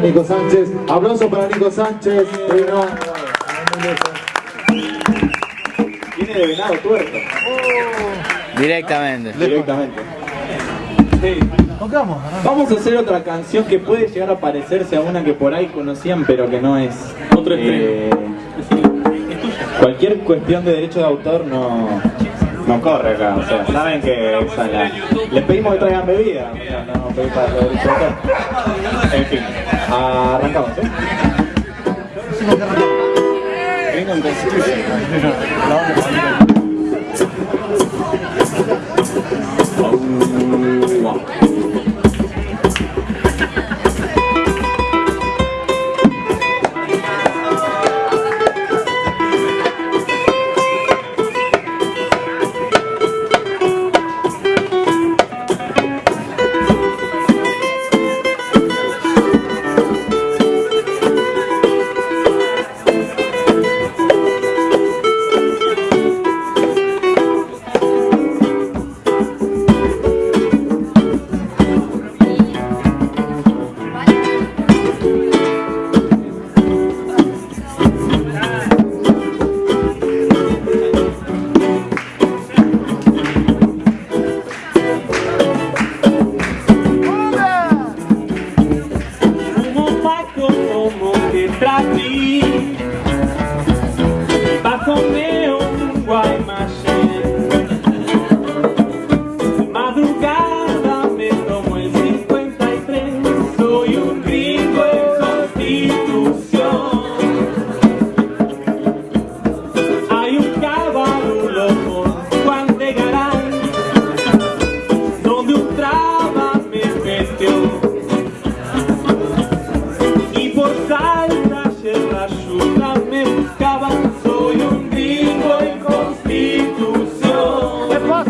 Nico Sánchez, aplauso para Nico Sánchez. Viene de venado tuerto. Directamente. Directamente. Sí. Vamos a hacer otra canción que puede llegar a parecerse a una que por ahí conocían pero que no es. Otro Eh, Cualquier cuestión de derecho de autor no, no corre acá. O sea, saben que la... les pedimos que traigan bebida. O sea, no pedimos para los derechos de autor. En fin, 잘한 거 같아? 이건 내 스킬 나오는 거 아니야? 어우 와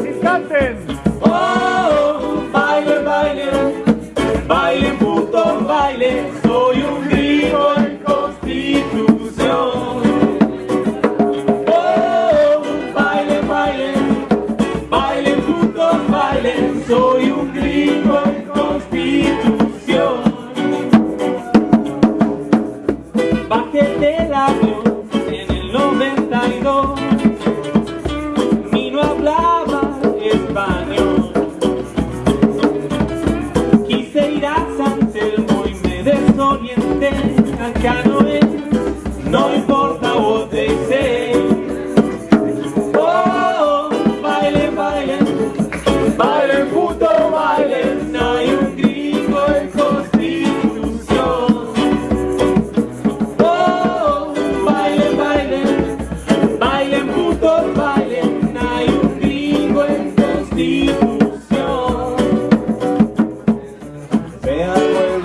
constitución. Oh, baile, baile, baile, puto, baile, soy un gringo en constitución. Oh, baile, baile, baile, puto, baile, soy un gringo en constitución. Bajé del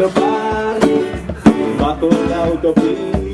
the body, buckle out.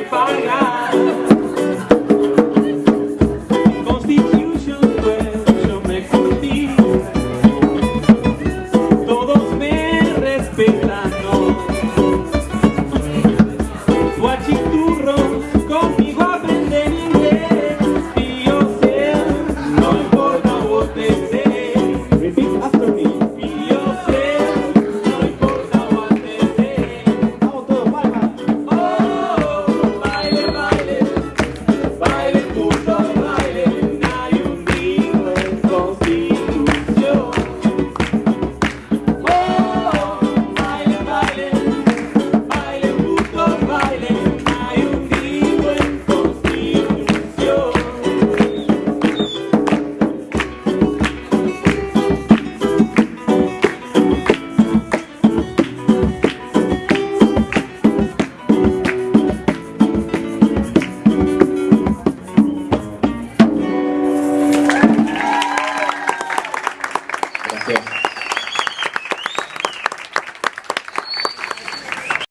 everybody